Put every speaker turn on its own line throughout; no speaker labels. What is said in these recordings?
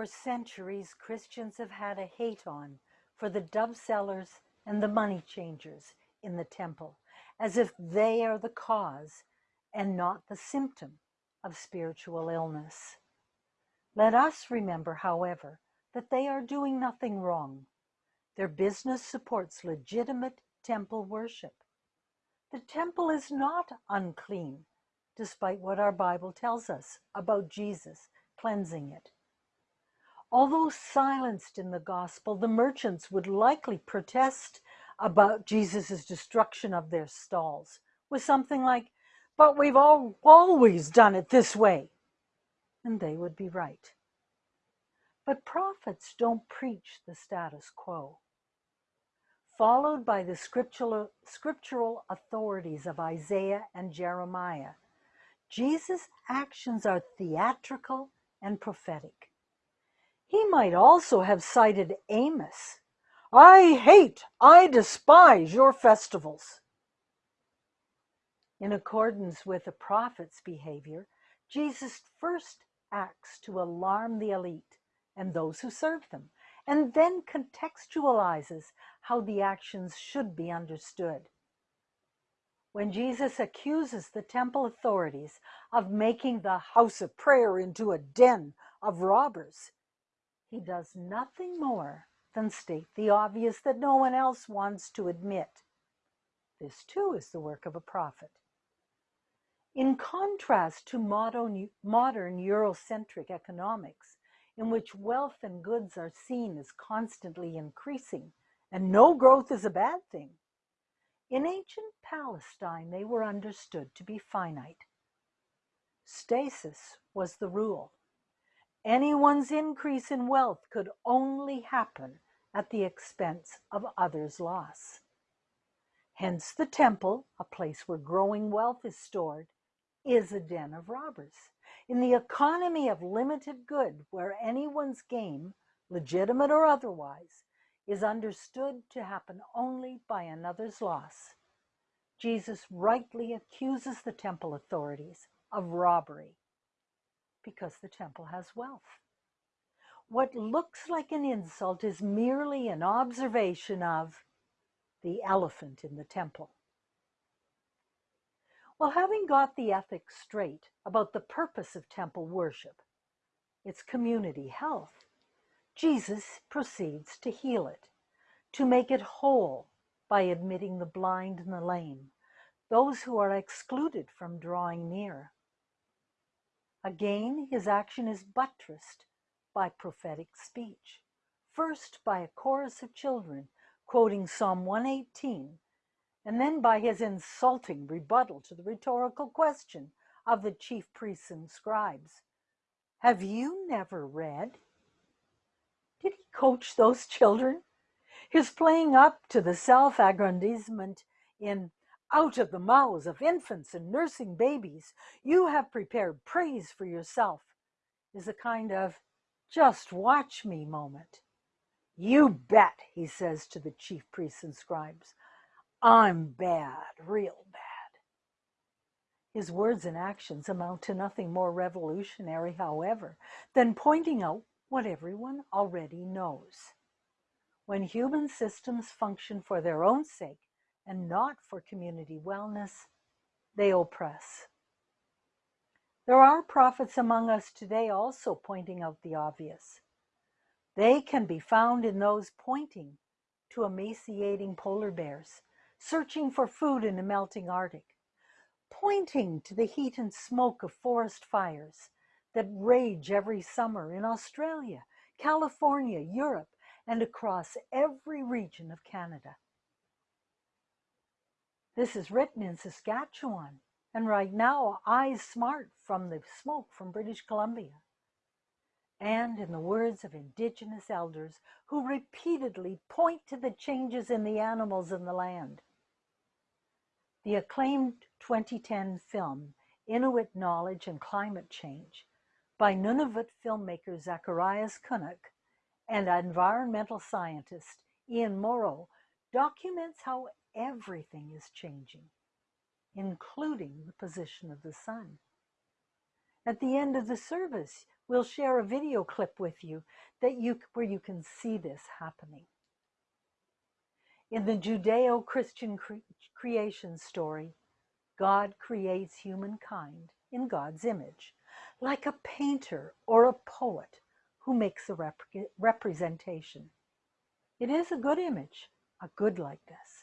For centuries, Christians have had a hate on for the dove sellers and the money changers in the temple, as if they are the cause and not the symptom of spiritual illness. Let us remember, however, that they are doing nothing wrong. Their business supports legitimate temple worship. The temple is not unclean, despite what our Bible tells us about Jesus cleansing it. Although silenced in the gospel, the merchants would likely protest about Jesus' destruction of their stalls with something like, But we've all, always done it this way. And they would be right. But prophets don't preach the status quo. Followed by the scriptural, scriptural authorities of Isaiah and Jeremiah, Jesus' actions are theatrical and prophetic. He might also have cited Amos. I hate, I despise your festivals. In accordance with the prophet's behavior, Jesus first acts to alarm the elite and those who serve them, and then contextualizes how the actions should be understood. When Jesus accuses the temple authorities of making the house of prayer into a den of robbers, he does nothing more than state the obvious that no one else wants to admit. This too is the work of a prophet. In contrast to modern, modern Eurocentric economics, in which wealth and goods are seen as constantly increasing, and no growth is a bad thing, in ancient Palestine they were understood to be finite. Stasis was the rule. Anyone's increase in wealth could only happen at the expense of others' loss. Hence, the temple, a place where growing wealth is stored, is a den of robbers. In the economy of limited good, where anyone's gain, legitimate or otherwise, is understood to happen only by another's loss, Jesus rightly accuses the temple authorities of robbery because the temple has wealth. What looks like an insult is merely an observation of the elephant in the temple. Well, having got the ethics straight about the purpose of temple worship, its community health, Jesus proceeds to heal it, to make it whole by admitting the blind and the lame, those who are excluded from drawing near. Again, his action is buttressed by prophetic speech. First, by a chorus of children quoting Psalm 118, and then by his insulting rebuttal to the rhetorical question of the chief priests and scribes Have you never read? Did he coach those children? His playing up to the self aggrandizement in out of the mouths of infants and nursing babies, you have prepared praise for yourself, is a kind of just watch me moment. You bet, he says to the chief priests and scribes. I'm bad, real bad. His words and actions amount to nothing more revolutionary, however, than pointing out what everyone already knows. When human systems function for their own sake, and not for community wellness, they oppress. There are prophets among us today also pointing out the obvious. They can be found in those pointing to emaciating polar bears, searching for food in the melting Arctic, pointing to the heat and smoke of forest fires that rage every summer in Australia, California, Europe, and across every region of Canada. This is written in Saskatchewan, and right now, eyes smart from the smoke from British Columbia. And in the words of Indigenous elders who repeatedly point to the changes in the animals in the land. The acclaimed 2010 film, Inuit Knowledge and Climate Change, by Nunavut filmmaker Zacharias Kunuk and environmental scientist Ian Mauro, documents how everything is changing, including the position of the sun. At the end of the service, we'll share a video clip with you that you where you can see this happening. In the Judeo-Christian cre- creation story, God creates humankind in God's image, like a painter or a poet who makes a rep- representation. It is a good image, a good likeness.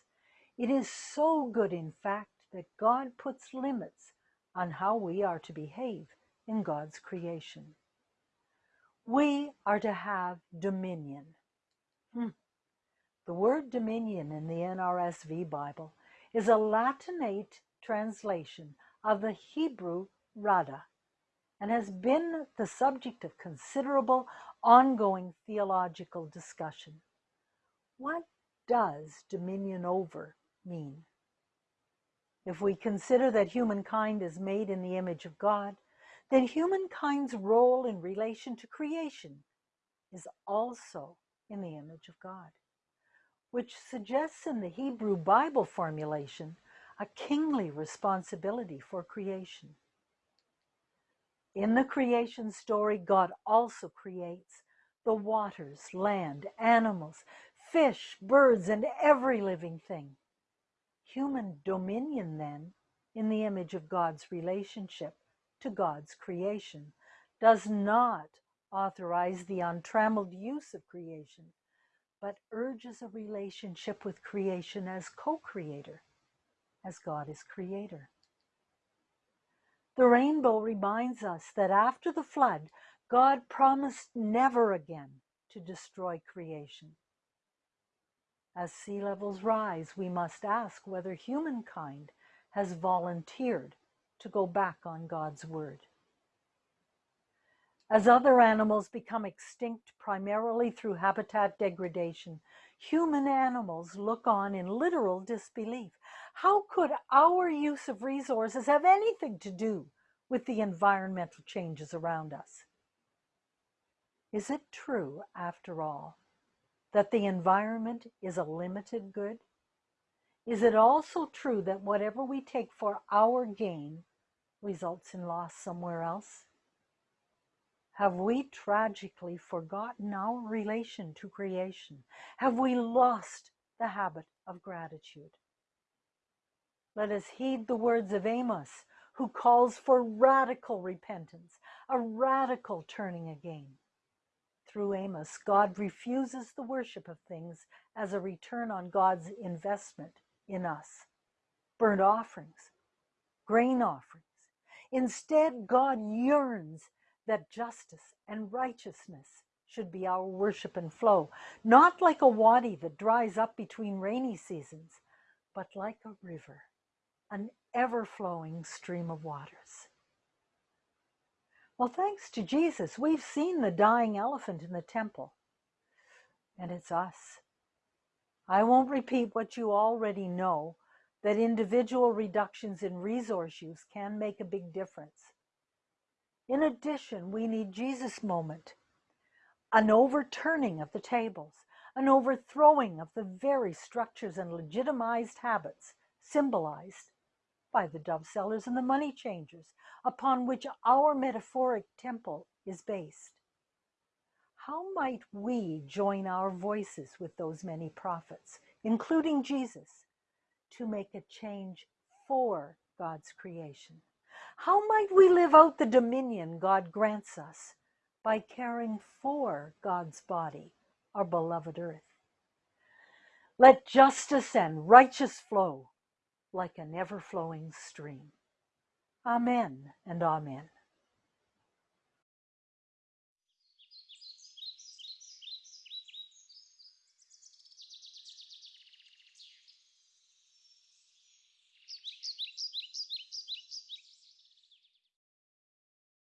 It is so good, in fact, that God puts limits on how we are to behave in God's creation. We are to have dominion. Hmm. The word dominion in the NRSV Bible is a Latinate translation of the Hebrew rada and has been the subject of considerable ongoing theological discussion. What does dominion over mean? If we consider that humankind is made in the image of God, then humankind's role in relation to creation is also in the image of God, which suggests in the Hebrew Bible formulation a kingly responsibility for creation. In the creation story, God also creates the waters, land, animals, fish, birds, and every living thing. Human dominion, then, in the image of God's relationship to God's creation, does not authorize the untrammeled use of creation, but urges a relationship with creation as co creator, as God is creator. The rainbow reminds us that after the flood, God promised never again to destroy creation. As sea levels rise, we must ask whether humankind has volunteered to go back on God's word. As other animals become extinct primarily through habitat degradation, human animals look on in literal disbelief. How could our use of resources have anything to do with the environmental changes around us? Is it true, after all, that the environment is a limited good? Is it also true that whatever we take for our gain results in loss somewhere else? Have we tragically forgotten our relation to creation? Have we lost the habit of gratitude? Let us heed the words of Amos, who calls for radical repentance, a radical turning again. Through Amos, God refuses the worship of things as a return on God's investment in us burnt offerings, grain offerings. Instead, God yearns that justice and righteousness should be our worship and flow, not like a wadi that dries up between rainy seasons, but like a river, an ever flowing stream of waters. Well, thanks to Jesus, we've seen the dying elephant in the temple, and it's us. I won't repeat what you already know that individual reductions in resource use can make a big difference. In addition, we need Jesus' moment, an overturning of the tables, an overthrowing of the very structures and legitimized habits symbolized by the dove sellers and the money changers upon which our metaphoric temple is based. How might we join our voices with those many prophets, including Jesus, to make a change for God's creation? How might we live out the dominion God grants us by caring for God's body, our beloved earth? Let justice and righteous flow like an ever flowing stream. Amen and amen.